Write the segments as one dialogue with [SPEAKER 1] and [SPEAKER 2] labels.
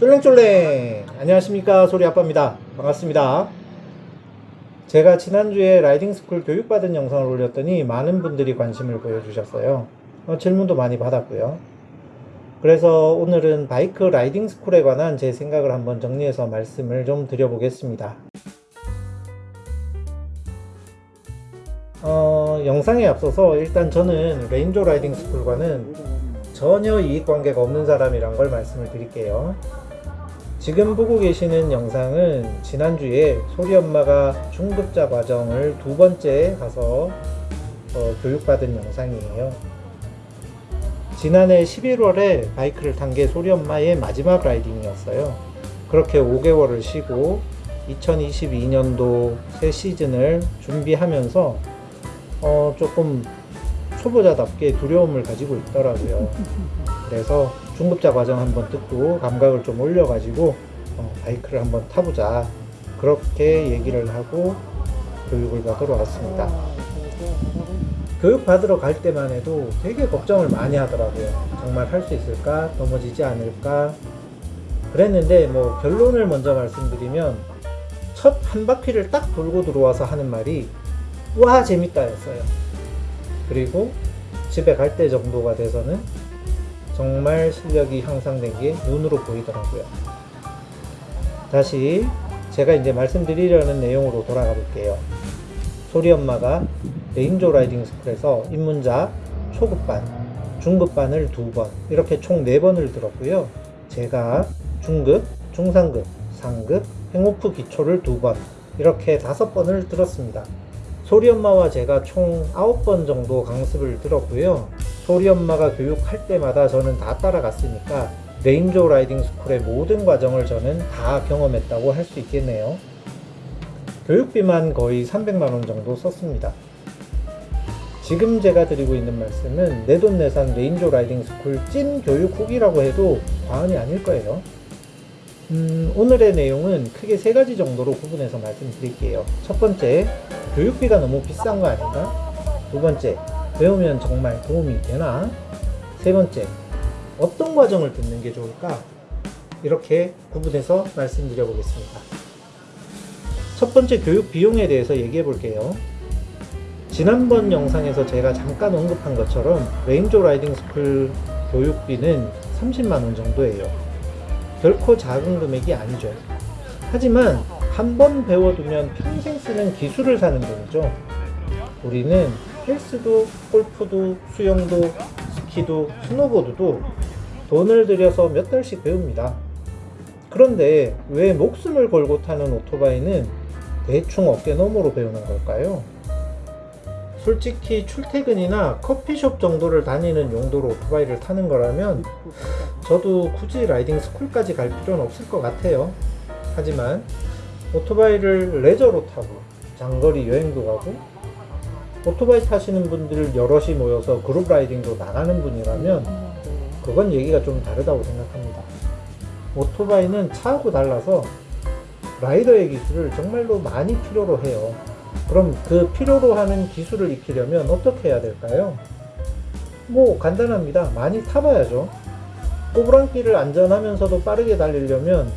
[SPEAKER 1] 쫄랭쫄랭. 안녕하십니까 소리아빠입니다. 반갑습니다. 제가 지난주에 riding school 교육받은 영상을 올렸더니 많은 분들이 관심을 보여주셨어요. 어, 질문도 많이 받았고요. 그래서 오늘은 바이크 riding school에 관한 제 생각을 한번 정리해서 말씀을 좀 드려보겠습니다. 어, 영상에 앞서서 일단 저는 레인조 라이딩 스쿨과는 전혀 이익관계가 없는 사람이란 걸 말씀을 드릴게요. 지금 보고 계시는 영상은 지난주에 소리 엄마가 중급자 과정을 두 번째 가서 어, 교육받은 영상이에요. 지난해 11월에 바이크를 탄 게 소리 엄마의 마지막 라이딩이었어요. 그렇게 5개월을 쉬고 2022년도 새 시즌을 준비하면서 어, 조금 초보자답게 두려움을 가지고 있더라고요. 그래서 중급자 과정 한번 듣고 감각을 좀 올려가지고 어, 바이크를 한번 타보자. 그렇게 얘기를 하고 교육을 받으러 왔습니다. 교육 받으러 갈 때만 해도 되게 걱정을 많이 하더라고요. 정말 할 수 있을까? 넘어지지 않을까? 그랬는데 뭐 결론을 먼저 말씀드리면 첫 한 바퀴를 딱 돌고 들어와서 하는 말이 와 재밌다 였어요 그리고 집에 갈 때 정도가 돼서는 정말 실력이 향상된 게 눈으로 보이더라고요. 다시 제가 이제 말씀드리려는 내용으로 돌아가 볼게요. 소리 엄마가 레인조 라이딩 스쿨에서 입문자 초급반 중급반을 두 번 이렇게 총 네 번을 들었고요. 제가 중급 중상급 상급 hang off 기초를 두 번 이렇게 다섯 번을 들었습니다. 소리 엄마와 제가 총 9번 정도 강습을 들었고요. 소리 엄마가 교육할 때마다 저는 다 따라갔으니까 레인조 라이딩 스쿨의 모든 과정을 저는 다 경험했다고 할 수 있겠네요. 교육비만 거의 300만원 정도 썼습니다. 지금 제가 드리고 있는 말씀은 내돈내산 레인조 라이딩 스쿨 찐 교육 후기라고 해도 과언이 아닐 거예요. 음, 오늘의 내용은 크게 세 가지 정도로 구분해서 말씀드릴게요. 첫 번째, 교육비가 너무 비싼 거 아닌가? 두 번째, 배우면 정말 도움이 되나? 세 번째, 어떤 과정을 듣는 게 좋을까? 이렇게 구분해서 말씀드려 보겠습니다. 첫 번째 교육 비용에 대해서 얘기해 볼게요. 지난번 영상에서 제가 잠깐 언급한 것처럼 레인조 라이딩 스쿨 교육비는 30만원 정도예요. 결코 작은 금액이 아니죠. 하지만 한 번 배워두면 평생 쓰는 기술을 사는 돈이죠. 우리는 헬스도, 골프도, 수영도, 스키도, 스노보드도 돈을 들여서 몇 달씩 배웁니다. 그런데 왜 목숨을 걸고 타는 오토바이는 대충 어깨 너머로 배우는 걸까요? 솔직히 출퇴근이나 커피숍 정도를 다니는 용도로 오토바이를 타는 거라면 저도 굳이 riding school까지 갈 필요는 없을 것 같아요 하지만 오토바이를 레저로 타고 장거리 여행도 가고 오토바이 타시는 분들 여럿이 모여서 그룹 riding도 나가는 분이라면 그건 얘기가 좀 다르다고 생각합니다 오토바이는 차하고 달라서 라이더의 기술을 정말로 많이 필요로 해요 그럼 그 필요로 하는 기술을 익히려면 어떻게 해야 될까요? 뭐 간단합니다. 많이 타봐야죠. 꼬부랑길을 안전하면서도 빠르게 달리려면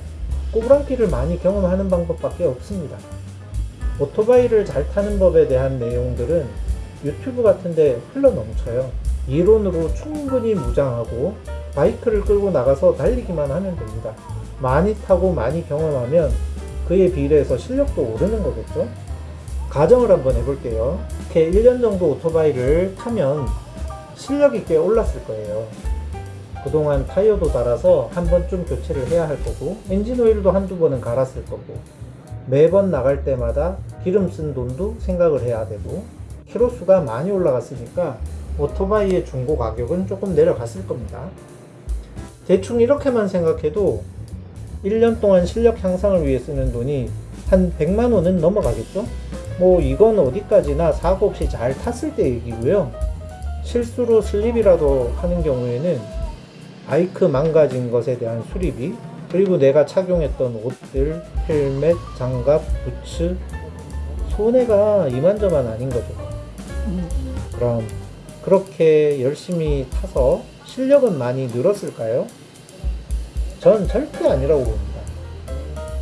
[SPEAKER 1] 꼬부랑길을 많이 경험하는 방법밖에 없습니다. 오토바이를 잘 타는 법에 대한 내용들은 유튜브 같은데 흘러 넘쳐요. 이론으로 충분히 무장하고 바이크를 끌고 나가서 달리기만 하면 됩니다. 많이 타고 많이 경험하면 그에 비례해서 실력도 오르는 거겠죠? 가정을 한번 해볼게요. 이렇게 1년 정도 오토바이를 타면 실력이 꽤 올랐을 거예요. 그동안 타이어도 달아서 한 번쯤 교체를 해야 할 거고 엔진 오일도 한두 번은 갈았을 거고 매번 나갈 때마다 기름 쓴 돈도 생각을 해야 되고 키로수가 많이 올라갔으니까 오토바이의 중고 가격은 조금 내려갔을 겁니다. 대충 이렇게만 생각해도 1년 동안 실력 향상을 위해 쓰는 돈이 한 100만원은 넘어가겠죠? 뭐 이건 어디까지나 사고 없이 잘 탔을 때 얘기고요 실수로 슬립이라도 하는 경우에는 바이크 망가진 것에 대한 수리비 그리고 내가 착용했던 옷들, 헬멧, 장갑, 부츠 손해가 이만저만 아닌 거죠 그럼 그렇게 열심히 타서 실력은 많이 늘었을까요? 전 절대 아니라고 봅니다.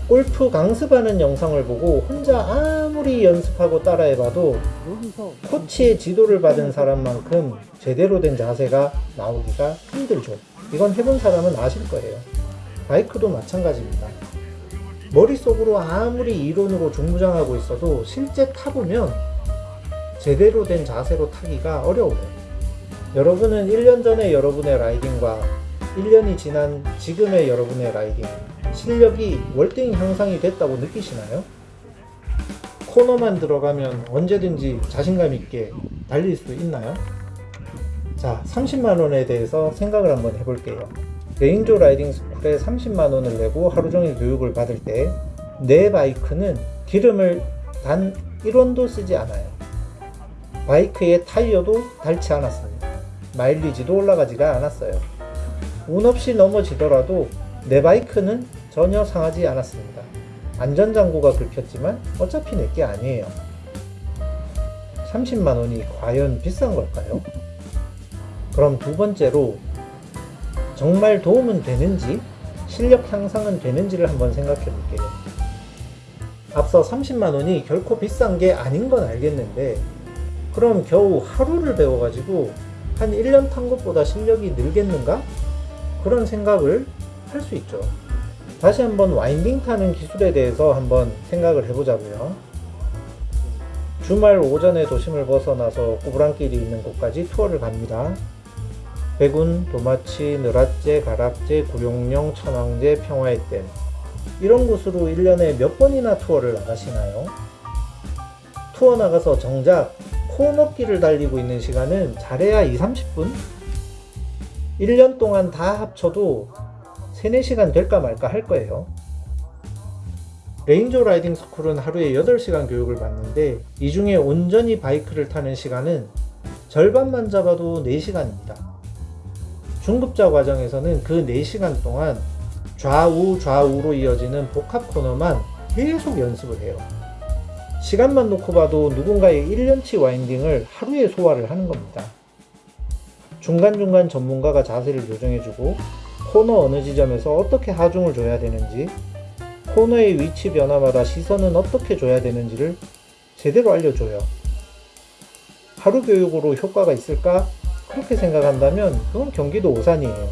[SPEAKER 1] 골프 강습하는 영상을 보고 혼자 아무리 연습하고 따라해봐도 코치의 지도를 받은 사람만큼 제대로 된 자세가 나오기가 힘들죠. 이건 해본 사람은 아실 거예요. 바이크도 마찬가지입니다. 머릿속으로 아무리 이론으로 중무장하고 있어도 실제 타보면 제대로 된 자세로 타기가 어려워요. 여러분은 1년 전에 여러분의 라이딩과 1년이 지난 지금의 여러분의 라이딩 실력이 월등 향상이 됐다고 느끼시나요? 코너만 들어가면 언제든지 자신감 있게 달릴 수 있나요? 자, 30만원에 대해서 생각을 한번 해볼게요. 레인조 라이딩 스쿨에 30만 원을 내고 하루 종일 교육을 받을 때 내 바이크는 기름을 단 1원도 쓰지 않아요. 바이크의 타이어도 닳지 않았습니다. 마일리지도 올라가지가 않았어요. 운 없이 넘어지더라도 내 바이크는 전혀 상하지 않았습니다. 안전장구가 긁혔지만 어차피 내게 아니에요. 30만원이 과연 비싼 걸까요? 그럼 두 번째로 정말 도움은 되는지 실력 향상은 되는지를 한번 생각해 볼게요. 앞서 30만원이 결코 비싼 게 아닌 건 알겠는데 그럼 겨우 하루를 배워가지고 한 1년 탄 것보다 실력이 늘겠는가? 그런 생각을 할 수 있죠. 다시 한번 와인딩 타는 기술에 대해서 한번 생각을 해보자고요. 주말 오전에 도심을 벗어나서 꼬부랑길이 있는 곳까지 투어를 갑니다. 백운, 도마치, 느랏재, 가락재, 구룡령, 천왕재, 평화의 댐 이런 곳으로 1년에 몇 번이나 투어를 나가시나요? 투어 나가서 정작 코너길을 달리고 있는 시간은 잘해야 2, 30분? 1년 동안 다 합쳐도 3, 4시간 될까 말까 할 거예요. 레인저 라이딩 스쿨은 하루에 8시간 교육을 받는데 이 중에 온전히 바이크를 타는 시간은 절반만 잡아도 4시간입니다. 중급자 과정에서는 그 4시간 동안 좌우 좌우로 이어지는 복합 코너만 계속 연습을 해요. 시간만 놓고 봐도 누군가의 1년치 와인딩을 하루에 소화를 하는 겁니다. 중간중간 전문가가 자세를 조정해주고 코너 어느 지점에서 어떻게 하중을 줘야 되는지 코너의 위치 변화마다 시선은 어떻게 줘야 되는지를 제대로 알려줘요. 하루 교육으로 효과가 있을까? 그렇게 생각한다면 그건 경기도 오산이에요.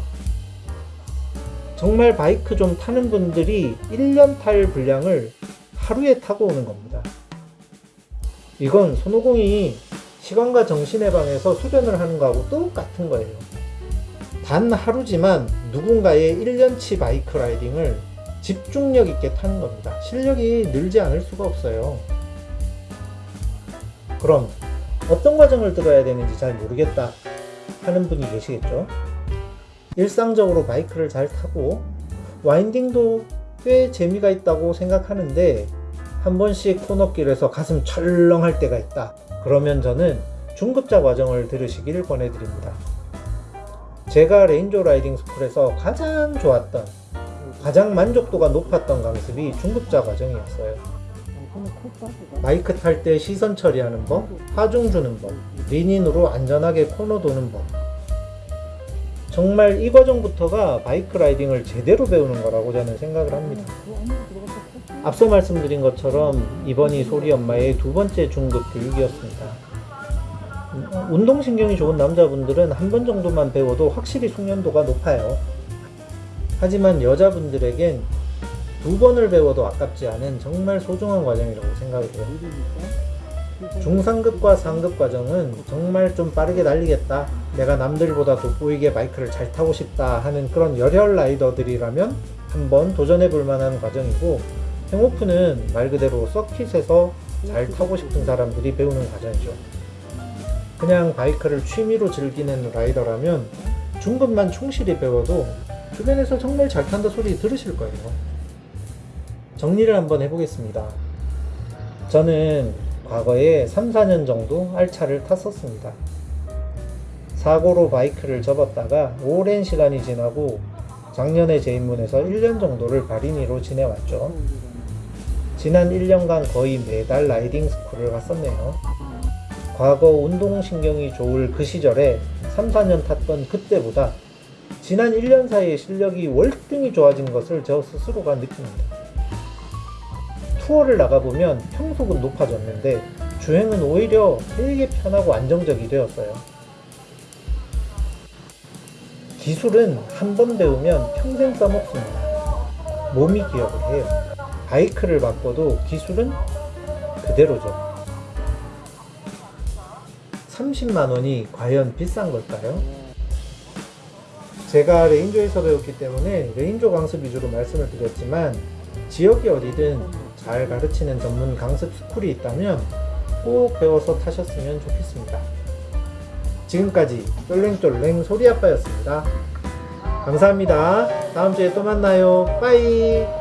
[SPEAKER 1] 정말 바이크 좀 타는 분들이 1년 탈 분량을 하루에 타고 오는 겁니다. 이건 손오공이 시간과 정신의 방에서 수련을 하는 거하고 똑같은 거예요. 단 하루지만 누군가의 1년치 바이크 라이딩을 집중력 있게 타는 겁니다. 실력이 늘지 않을 수가 없어요. 그럼 어떤 과정을 들어야 되는지 잘 모르겠다 하는 분이 계시겠죠? 일상적으로 바이크를 잘 타고 와인딩도 꽤 재미가 있다고 생각하는데 한 번씩 코너길에서 가슴 철렁할 때가 있다. 그러면 저는 중급자 과정을 들으시길 권해드립니다. 제가 레인저 라이딩 스쿨에서 가장 좋았던 가장 만족도가 높았던 강습이 중급자 과정이었어요. 바이크 탈 때 시선 처리하는 법, 하중 주는 법, lean-in으로 안전하게 코너 도는 법. 정말 이 과정부터가 바이크 라이딩을 제대로 배우는 거라고 저는 생각을 합니다.
[SPEAKER 2] 콧바지
[SPEAKER 1] 앞서 말씀드린 것처럼 이번이 소리 엄마의 두 번째 중급 교육이었습니다. 음, 운동신경이 좋은 남자분들은 한 번 정도만 배워도 확실히 숙련도가 높아요. 하지만 여자분들에겐 두 번을 배워도 아깝지 않은 정말 소중한 과정이라고 해요.
[SPEAKER 2] 느리니까
[SPEAKER 1] 중상급과 상급 과정은 정말 좀 빠르게 달리겠다. 내가 남들보다 돋보이게 바이크를 잘 타고 싶다 하는 그런 열혈 라이더들이라면 한번 도전해 볼 만한 과정이고 행오프는 말 그대로 서킷에서 잘 타고 싶은 사람들이 배우는 과정이죠. 그냥 바이크를 취미로 즐기는 라이더라면 중급만 충실히 배워도 주변에서 정말 잘 탄다 소리 들으실 거예요. 정리를 한번 해보겠습니다. 저는 과거에 3, 4년 정도 알차를 탔었습니다. 사고로 바이크를 접었다가 오랜 시간이 지나고 작년에 재입문해서 1년 정도를 발인이로 지내왔죠. 지난 1년간 거의 매달 라이딩 스쿨을 갔었네요. 과거 운동신경이 좋을 그 시절에 3, 4년 탔던 그때보다 지난 1년 사이에 실력이 월등히 좋아진 것을 저 스스로가 느낍니다. 투어를 나가보면 평속은 높아졌는데 주행은 오히려 되게 편하고 안정적이 되었어요. 기술은 한 번 배우면 평생 써먹습니다. 몸이 기억을 해요. 바이크를 바꿔도 기술은 그대로죠. 30만 원이 과연 비싼 걸까요? 제가 레인조에서 배웠기 때문에 레인조 강습 위주로 말씀을 드렸지만 지역이 어디든 잘 가르치는 전문 강습 스쿨이 있다면 꼭 배워서 타셨으면 좋겠습니다. 지금까지 쫄랭쫄랭 소리아빠였습니다. 감사합니다. 다음 주에 또 만나요. 빠이!